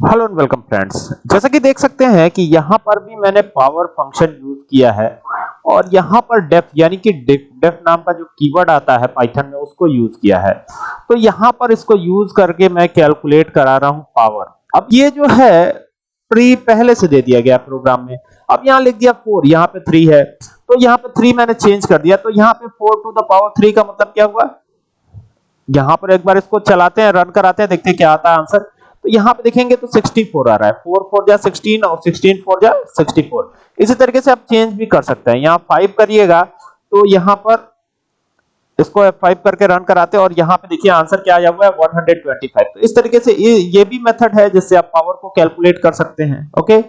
Hello and welcome friends जैसा कि देख सकते हैं कि यहाँ पर भी मैंने पावर फ़ंक्शन यूज़ किया है और यहाँ पर डेफ यानी कि डेफ नाम का जो कीवर्ड आता है पाइथन में, उसको यूज़ किया है। तो यहाँ पर इसको यूज़ करके मैं कैलकुलेट करा रहा हूँ पावर अब ये जो है प्री पहले से दे दिया गया प्रोग्राम में। अब यहाँ लिख दिया 4 यहाँ पे 3 है। तो यहाँ पे 3 मैंने चेंज कर दिया। तो यहाँ पे 4 टू द पावर 3 का मतलब क्या हुआ? यहाँ पर एक बार इसको चलाते हैं रन कराते हैं, देखते हैं क्या आता है आंसर तो यहाँ पे देखेंगे तो 64 आ रहा है। 4 4 जा 16 और 16 4 जा 64 इसी तरीके से आप चेंज भी कर सकते हैं। यहाँ 5 करिएगा तो यहाँ पर इसको F5 करके रन कराते और यहाँ पे देखिए आंसर क्या आया हुआ है 125 तो इस तरीके से ये, ये भी मेथड है जिससे आप पावर को कैलकुलेट कर सकते हैं। ओके